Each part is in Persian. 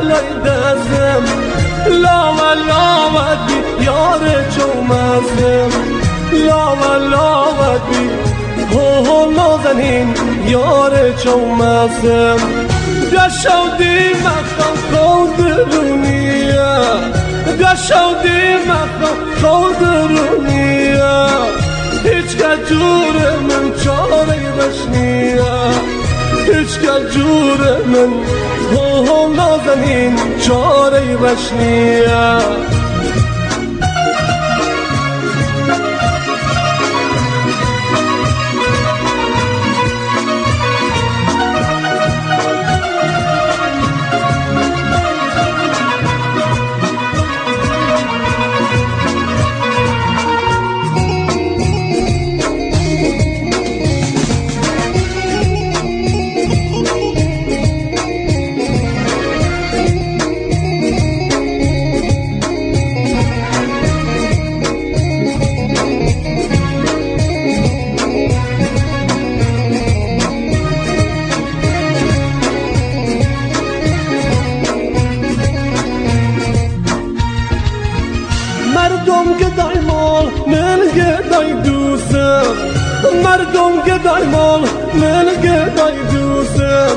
هايدا ليدزم لا ولا ودي يار جو مسم لا ولا ودي هو هو نازنین یار چومسم قشو دي مخو خودرونیه قشو دي مخو خودرونیه هیچ که جور جور من هو نازنین چاره بشنیه مردم گدای مال من گدای دوستم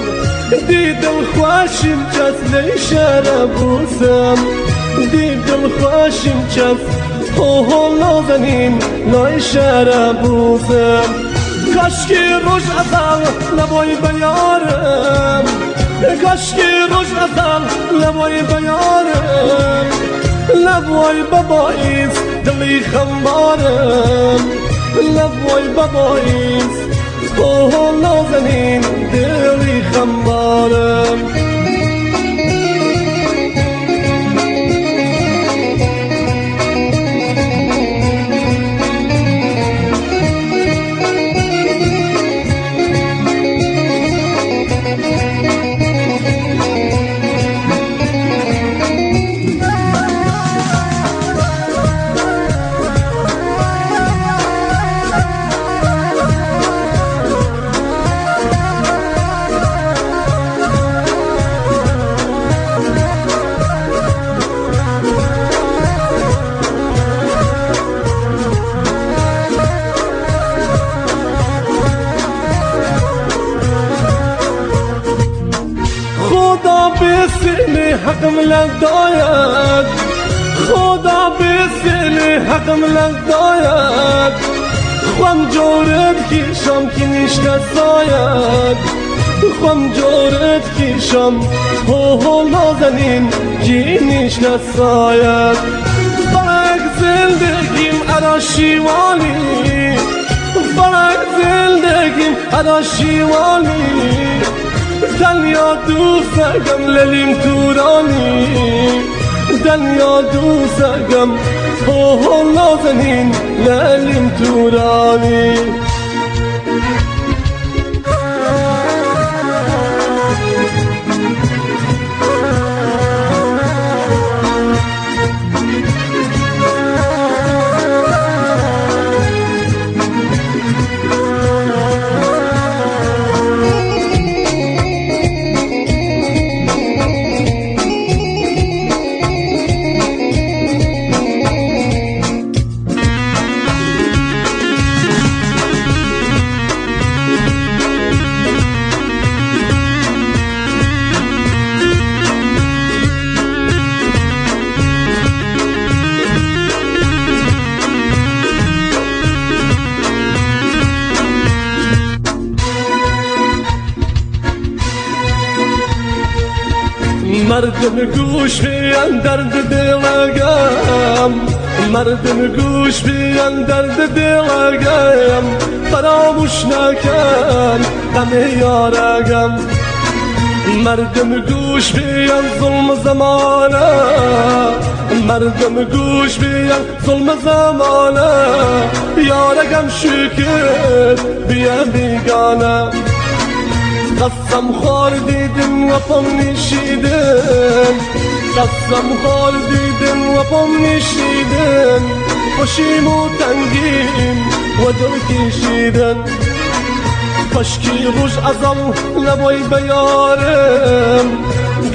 دیدم خوشیم کس لیشر بوسم دیدم خوشیم کس هو نازنین لای شهر بوسم کاشکی روش ازل لبای بیارم کاشکی روش ازل لبای بیارم لبوی باباییز دلی خمبارم لب والبطايس طهر نازنين ديري خمارم سن حقم لداید خدا به سن حقم لداید خوام جورت کیشم که نشته ساید. خوام جورت کیشم هو هو نازنین جی نشته ساید. فرق زندگیم ارا شیوالی. فرق زندگیم ارا شیوالی. دنیا دوستگم للیم تورانی دنیا دوستگم هو هو نازنین للیم تورانی مردم گوش بیان درد دلگم مردم گوش بیان درد دلگم فراموش نکن غم یارگم مردم گوش بیان ظلم زمانه مردم گوش بیان ظلم زمانه یارگم شکر بیا بیگانه قسم خار دیدم و پم نشیدم. قسم خار دیدم و پم نشیدم. خوشیم و تنگیم و دل کشیدن کاشکی روش ازم نبای بیارم.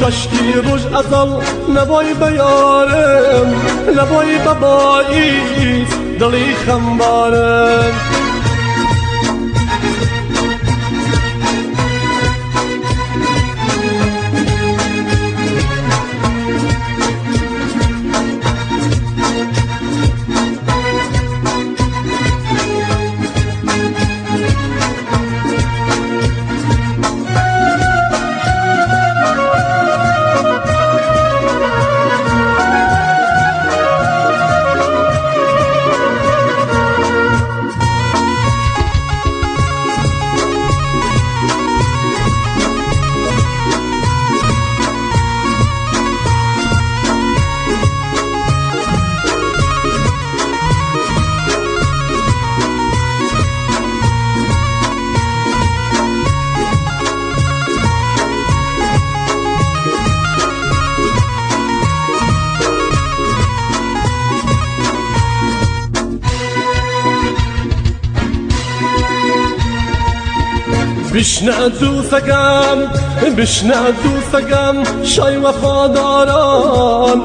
کاشکی روش ازم نبای بیارم. نبای ببایی دلی خمبارم. بشنە دووسەکەم بشنە دووسەکەم شای وەفاداران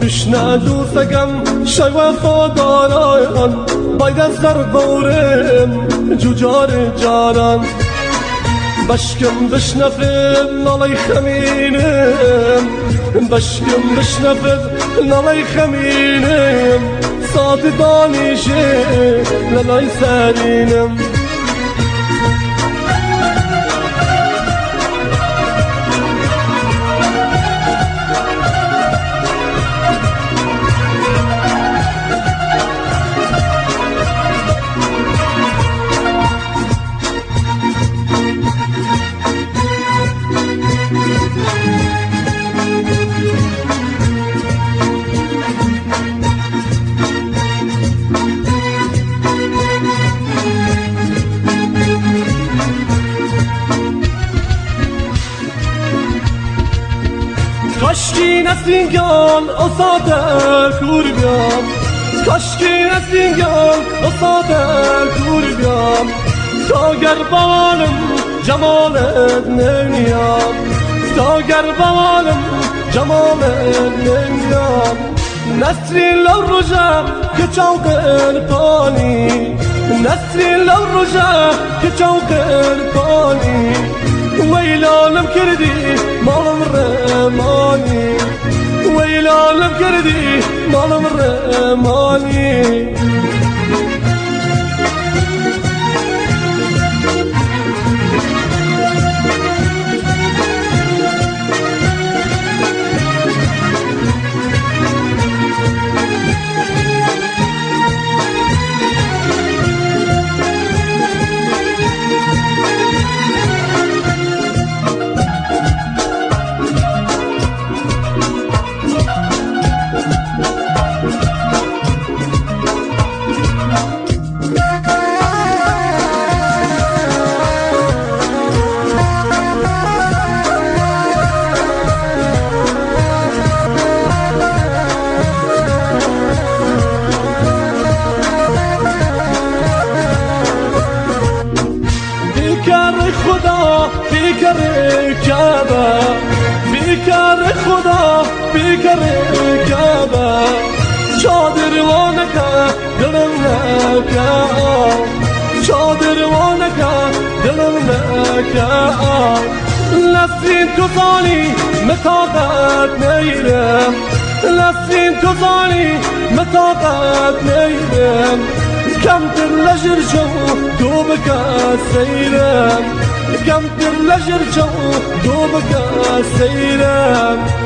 بشنە دووسەکەم شای وەفاداران بایدە سەر بەورم جوجار جاران بشکم بشنفم ناڵی خەمینم بشکم بشنفم ناڵی خەمینم سادی دانیشێ لە لای سەرینم کاشکی نسینگان اصاده کور بیام کاشکی نسینگان اصاده کور بیام تا گر بالم جمالت نمیام تا گر بالم جمالت نمیام نسرین لو رجا که چوقن پانی نسرین لو رجا که چوقن پانی ويلالم كردي مال الرماني alıp geldi malım remali. خدا بیکره کبا چادر وانکا دلم نکا چادر وانکا دلم نکا لسین تو ظالی مطاقت نیره لسین تو ظالی مطاقت نیره كم تلجر جو دوبك السيلم كم تلجر جو دوبك السيلم